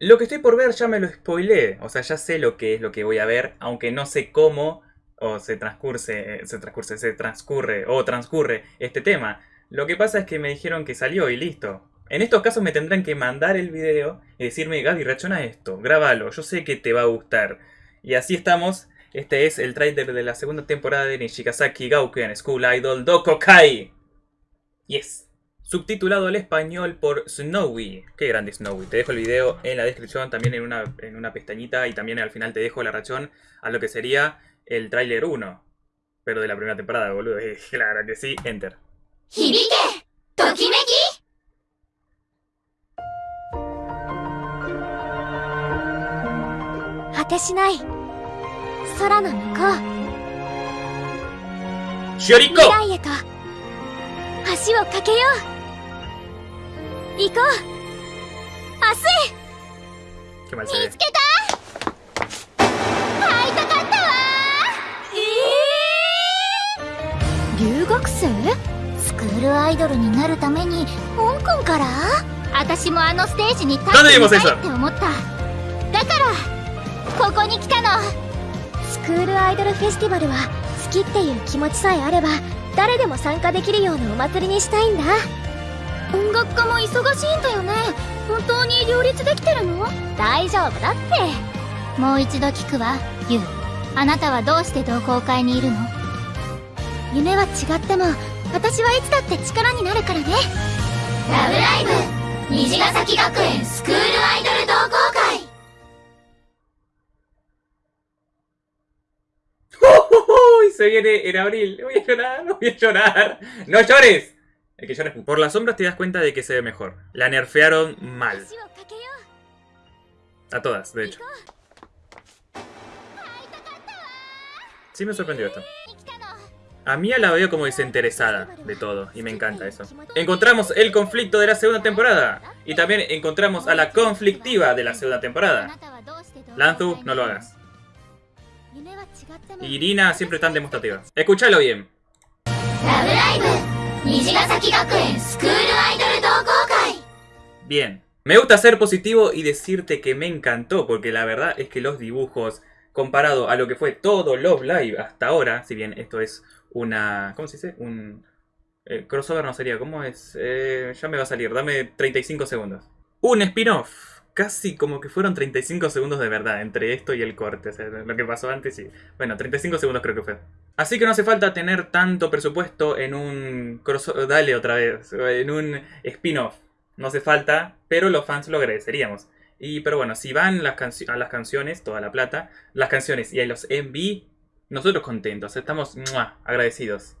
Lo que estoy por ver ya me lo spoileé, o sea, ya sé lo que es lo que voy a ver, aunque no sé cómo o se transcurre, se transcurre, se transcurre o transcurre este tema. Lo que pasa es que me dijeron que salió y listo. En estos casos me tendrán que mandar el video y decirme, Gaby, reacciona esto, grábalo, yo sé que te va a gustar. Y así estamos. Este es el trailer de la segunda temporada de Nishigasaki Gauken School Idol Dokokai. Yes subtitulado al español por Snowy. Qué grande Snowy. Te dejo el video en la descripción, también en una, en una pestañita y también al final te dejo la reacción a lo que sería el tráiler 1. Pero de la primera temporada, boludo. Claro que sí, enter. ¡Hibike! ¡Tokimeki! 果行こう。明日。見つけた。会いたかったわ。えー、留学生？スクールアイドルになるために香港から？私もあのステージに立ってみたいって思った。だからここに来たの。スクールアイドルフェスティバルは好きっていう気持ちさえあれば誰でも参加できるようなお祭りにしたいんだ音楽家も忙しいんだよね本当に両立できてるの？大丈夫だってもう一度聞くわユウあなたはどうして同好会にいるの？夢は違っても私はいつだって力になるからねラブライブ虹ヶ崎学園スクールアイドル同好会 Se viene en abril. Voy a llorar, voy a llorar. ¡No llores! El que llora Por las sombras te das cuenta de que se ve mejor. La nerfearon mal. A todas, de hecho. Sí me sorprendió esto. A Mia la veo como desinteresada de todo, y me encanta eso. Encontramos el conflicto de la segunda temporada, y también encontramos a la conflictiva de la segunda temporada. Lanzu, no lo hagas. Irina siempre tan demostrativa. Escúchalo bien. Bien. Me gusta ser positivo y decirte que me encantó, porque la verdad es que los dibujos, comparado a lo que fue todo Love Live hasta ahora, si bien esto es una... ¿Cómo se dice? Un... Eh, crossover no sería, ¿cómo es? Eh, ya me va a salir, dame 35 segundos. Un spin-off casi como que fueron 35 segundos de verdad entre esto y el corte. Lo que pasó antes y... Bueno, 35 segundos creo que fue. Así que no hace falta tener tanto presupuesto en un... Dale otra vez. En un spin-off. No hace falta, pero los fans lo agradeceríamos. Y, pero bueno, si van las a las canciones, toda la plata, las canciones y a los MV, nosotros contentos, estamos agradecidos.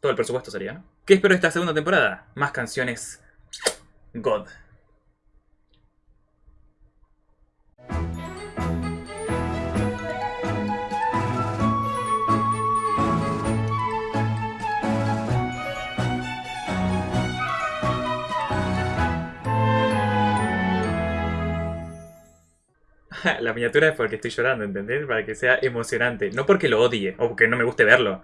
Todo el presupuesto sería, ¿no? ¿Qué espero esta segunda temporada? Más canciones God. La miniatura es porque estoy llorando, ¿entendés? Para que sea emocionante. No porque lo odie o porque no me guste verlo.